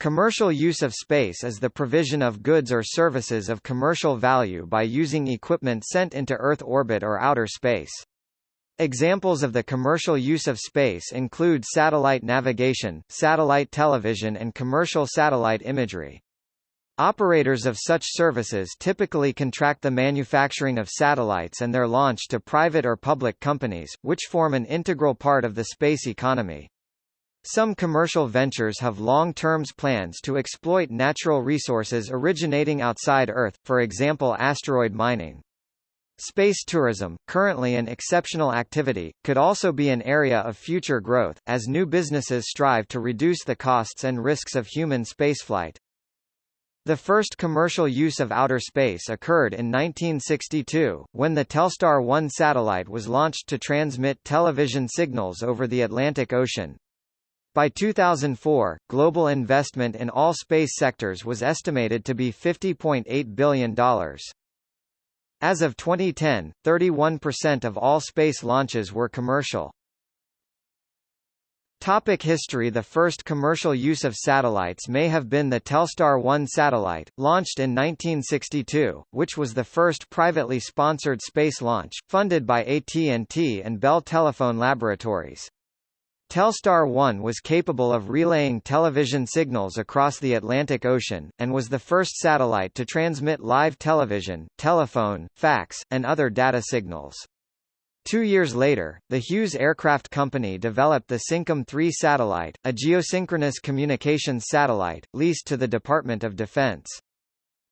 Commercial use of space is the provision of goods or services of commercial value by using equipment sent into Earth orbit or outer space. Examples of the commercial use of space include satellite navigation, satellite television and commercial satellite imagery. Operators of such services typically contract the manufacturing of satellites and their launch to private or public companies, which form an integral part of the space economy. Some commercial ventures have long-term plans to exploit natural resources originating outside Earth, for example asteroid mining. Space tourism, currently an exceptional activity, could also be an area of future growth, as new businesses strive to reduce the costs and risks of human spaceflight. The first commercial use of outer space occurred in 1962, when the Telstar 1 satellite was launched to transmit television signals over the Atlantic Ocean. By 2004, global investment in all space sectors was estimated to be $50.8 billion. As of 2010, 31% of all space launches were commercial. Topic history The first commercial use of satellites may have been the Telstar 1 satellite, launched in 1962, which was the first privately sponsored space launch, funded by AT&T and Bell Telephone Laboratories. Telstar 1 was capable of relaying television signals across the Atlantic Ocean, and was the first satellite to transmit live television, telephone, fax, and other data signals. Two years later, the Hughes Aircraft Company developed the Syncom 3 satellite, a geosynchronous communications satellite, leased to the Department of Defense.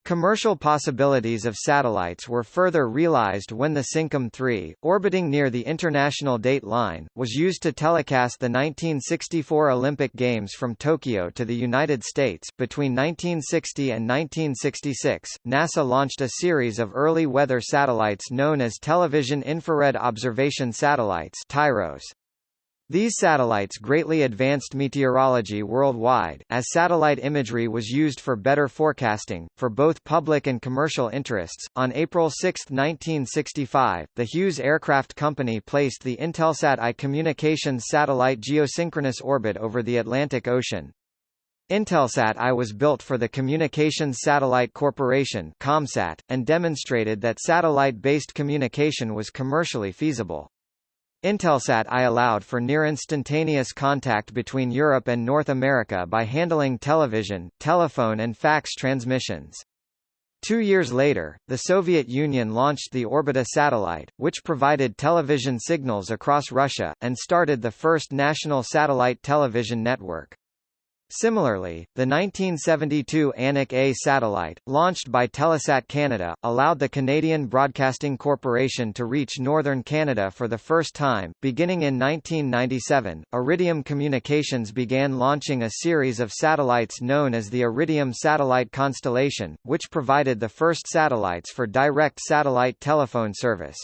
Commercial possibilities of satellites were further realized when the Syncom 3, orbiting near the International Date Line, was used to telecast the 1964 Olympic Games from Tokyo to the United States. Between 1960 and 1966, NASA launched a series of early weather satellites known as Television Infrared Observation Satellites (TIROS). These satellites greatly advanced meteorology worldwide, as satellite imagery was used for better forecasting, for both public and commercial interests. On April 6, 1965, the Hughes Aircraft Company placed the Intelsat I communications satellite geosynchronous orbit over the Atlantic Ocean. Intelsat I was built for the Communications Satellite Corporation ComSat, and demonstrated that satellite-based communication was commercially feasible. Intelsat I allowed for near-instantaneous contact between Europe and North America by handling television, telephone and fax transmissions. Two years later, the Soviet Union launched the Orbita satellite, which provided television signals across Russia, and started the first national satellite television network. Similarly, the 1972 Anik A satellite, launched by Telesat Canada, allowed the Canadian Broadcasting Corporation to reach northern Canada for the first time. Beginning in 1997, Iridium Communications began launching a series of satellites known as the Iridium Satellite Constellation, which provided the first satellites for direct satellite telephone service.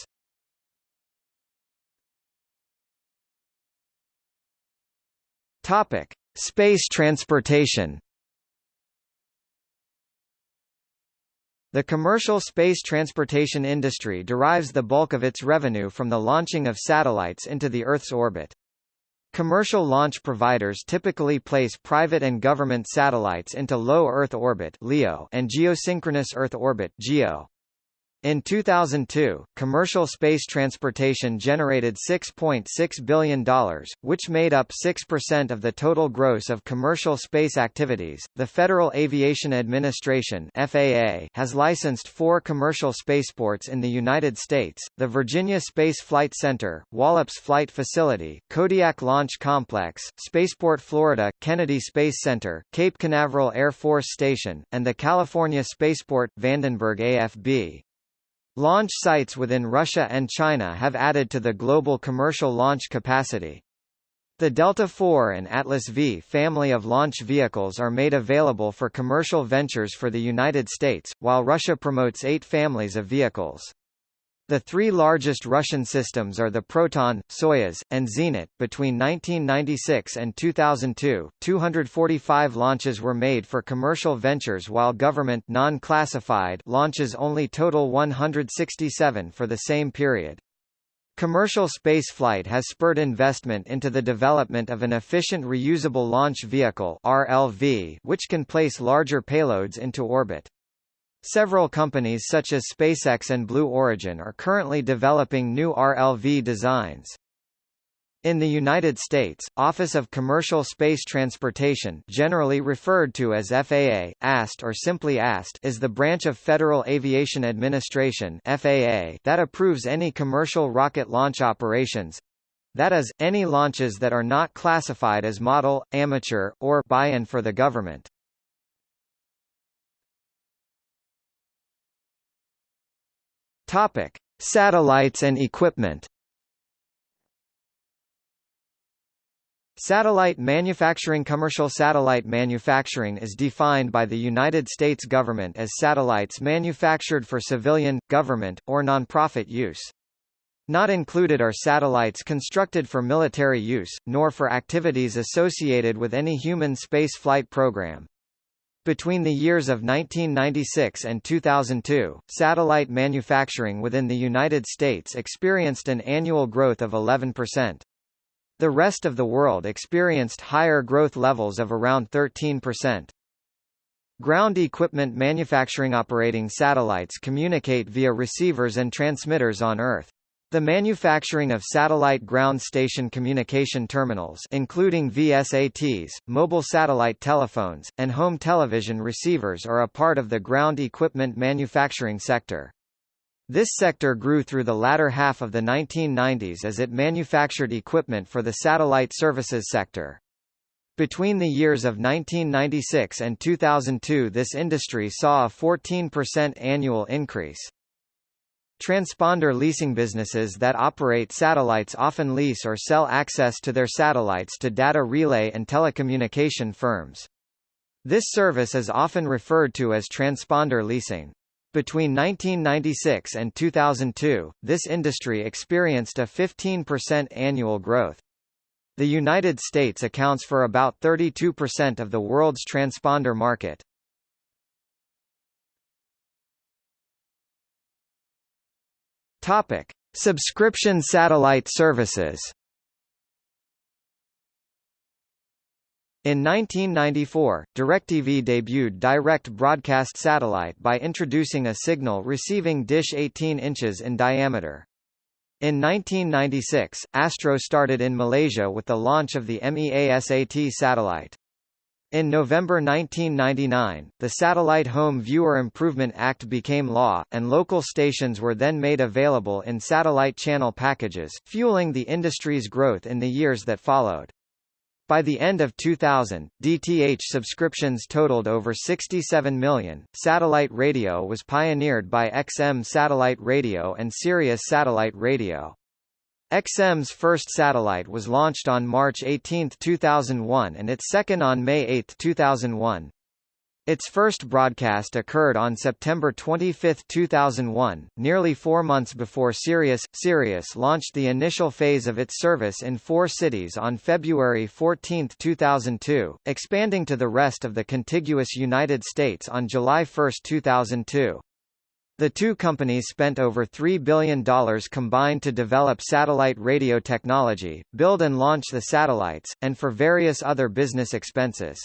Topic: Space transportation The commercial space transportation industry derives the bulk of its revenue from the launching of satellites into the Earth's orbit. Commercial launch providers typically place private and government satellites into low Earth orbit (LEO) and geosynchronous Earth orbit (GEO). In 2002, commercial space transportation generated $6.6 .6 billion, which made up 6% of the total gross of commercial space activities. The Federal Aviation Administration (FAA) has licensed four commercial spaceports in the United States: the Virginia Space Flight Center, Wallops Flight Facility, Kodiak Launch Complex, Spaceport Florida, Kennedy Space Center, Cape Canaveral Air Force Station, and the California Spaceport, Vandenberg AFB. Launch sites within Russia and China have added to the global commercial launch capacity. The Delta IV and Atlas V family of launch vehicles are made available for commercial ventures for the United States, while Russia promotes eight families of vehicles. The three largest Russian systems are the Proton, Soyuz, and Zenit. Between 1996 and 2002, 245 launches were made for commercial ventures while government non-classified launches only total 167 for the same period. Commercial spaceflight has spurred investment into the development of an efficient reusable launch vehicle RLV, which can place larger payloads into orbit. Several companies such as SpaceX and Blue Origin are currently developing new RLV designs. In the United States, Office of Commercial Space Transportation generally referred to as FAA, AST or simply AST is the branch of Federal Aviation Administration FAA that approves any commercial rocket launch operations, that is, any launches that are not classified as model, amateur, or buy-in for the government. Topic: Satellites and equipment. Satellite manufacturing Commercial satellite manufacturing is defined by the United States government as satellites manufactured for civilian, government, or nonprofit use. Not included are satellites constructed for military use, nor for activities associated with any human space flight program. Between the years of 1996 and 2002, satellite manufacturing within the United States experienced an annual growth of 11%. The rest of the world experienced higher growth levels of around 13%. Ground equipment manufacturing operating satellites communicate via receivers and transmitters on Earth. The manufacturing of satellite ground station communication terminals including VSATs, mobile satellite telephones, and home television receivers are a part of the ground equipment manufacturing sector. This sector grew through the latter half of the 1990s as it manufactured equipment for the satellite services sector. Between the years of 1996 and 2002 this industry saw a 14% annual increase. Transponder leasing businesses that operate satellites often lease or sell access to their satellites to data relay and telecommunication firms. This service is often referred to as transponder leasing. Between 1996 and 2002, this industry experienced a 15% annual growth. The United States accounts for about 32% of the world's transponder market. Topic: Subscription satellite services. In 1994, DirecTV debuted direct broadcast satellite by introducing a signal receiving dish 18 inches in diameter. In 1996, Astro started in Malaysia with the launch of the MEASAT satellite. In November 1999, the Satellite Home Viewer Improvement Act became law, and local stations were then made available in satellite channel packages, fueling the industry's growth in the years that followed. By the end of 2000, DTH subscriptions totaled over 67 million. Satellite radio was pioneered by XM Satellite Radio and Sirius Satellite Radio. XM's first satellite was launched on March 18, 2001 and its second on May 8, 2001. Its first broadcast occurred on September 25, 2001, nearly four months before Sirius. Sirius launched the initial phase of its service in four cities on February 14, 2002, expanding to the rest of the contiguous United States on July 1, 2002. The two companies spent over $3 billion combined to develop satellite radio technology, build and launch the satellites, and for various other business expenses.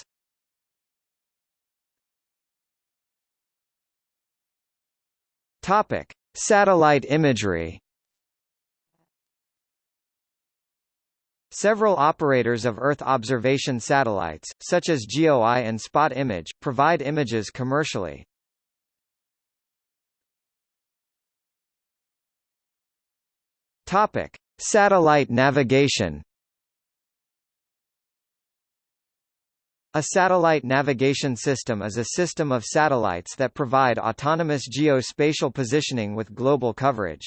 Topic: Satellite imagery. Several operators of Earth observation satellites, such as GeoEye and Spot Image, provide images commercially. Topic: Satellite navigation. A satellite navigation system is a system of satellites that provide autonomous geospatial positioning with global coverage.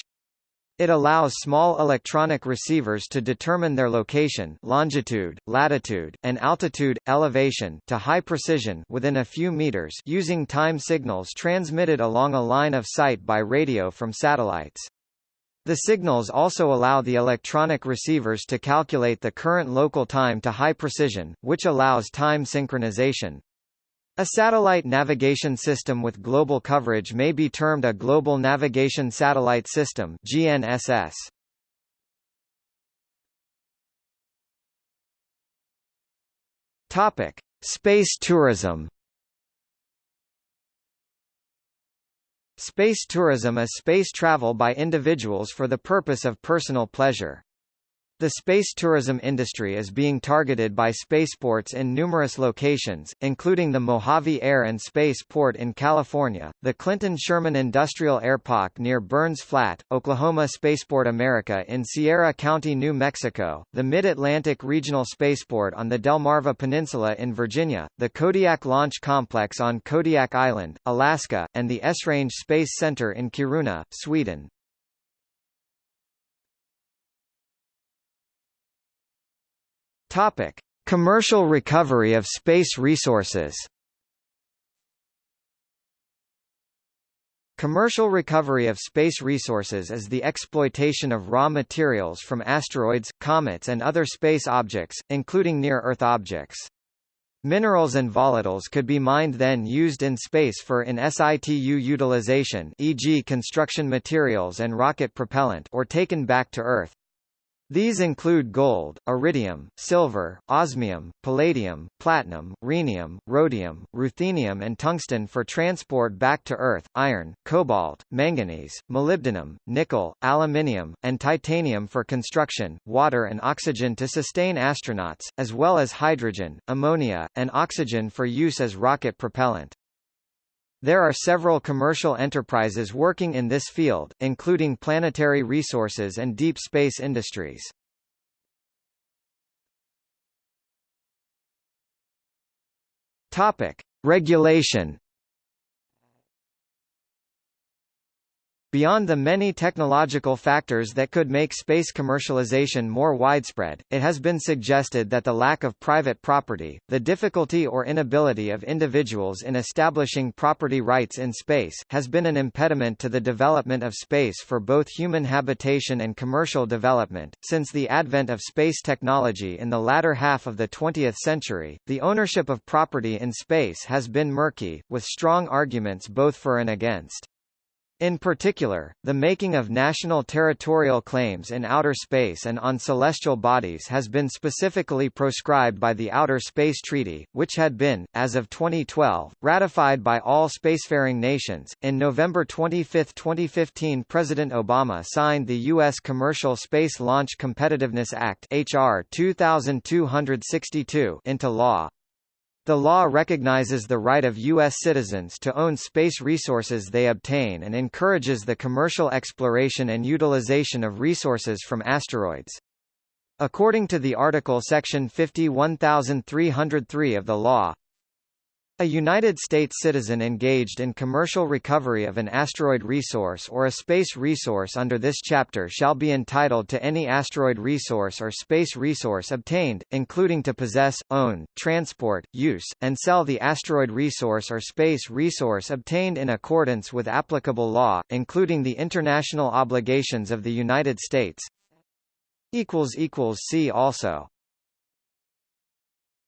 It allows small electronic receivers to determine their location longitude, latitude, and altitude, elevation to high precision within a few meters using time signals transmitted along a line of sight by radio from satellites. The signals also allow the electronic receivers to calculate the current local time to high precision, which allows time synchronization. A satellite navigation system with global coverage may be termed a Global Navigation Satellite System GNSS. Topic: Space tourism. Space tourism is space travel by individuals for the purpose of personal pleasure. The space tourism industry is being targeted by spaceports in numerous locations, including the Mojave Air and Space Port in California, the Clinton Sherman Industrial Airpark near Burns Flat, Oklahoma Spaceport America in Sierra County, New Mexico, the Mid-Atlantic Regional Spaceport on the Delmarva Peninsula in Virginia, the Kodiak Launch Complex on Kodiak Island, Alaska, and the Esrange Space Center in Kiruna, Sweden. Topic: Commercial recovery of space resources. Commercial recovery of space resources is the exploitation of raw materials from asteroids, comets and other space objects, including near-Earth objects. Minerals and volatiles could be mined then used in space for in situ utilization e.g. construction materials and rocket propellant or taken back to Earth. These include gold, iridium, silver, osmium, palladium, platinum, rhenium, rhodium, ruthenium and tungsten for transport back to Earth, iron, cobalt, manganese, molybdenum, nickel, aluminium, and titanium for construction, water and oxygen to sustain astronauts, as well as hydrogen, ammonia, and oxygen for use as rocket propellant. There are several commercial enterprises working in this field, including planetary resources and deep space industries. Topic: Regulation Beyond the many technological factors that could make space commercialization more widespread, it has been suggested that the lack of private property, the difficulty or inability of individuals in establishing property rights in space, has been an impediment to the development of space for both human habitation and commercial development. Since the advent of space technology in the latter half of the 20th century, the ownership of property in space has been murky, with strong arguments both for and against. In particular, the making of national territorial claims in outer space and on celestial bodies has been specifically proscribed by the Outer Space Treaty, which had been, as of 2012, ratified by all spacefaring nations. In November 25, 2015, President Obama signed the U.S. Commercial Space Launch Competitiveness Act (HR 2262) into law. The law recognizes the right of U.S. citizens to own space resources they obtain and encourages the commercial exploration and utilization of resources from asteroids. According to the article section 51303 of the law, a United States citizen engaged in commercial recovery of an asteroid resource or a space resource under this chapter shall be entitled to any asteroid resource or space resource obtained, including to possess, own, transport, use, and sell the asteroid resource or space resource obtained in accordance with applicable law, including the international obligations of the United States. See also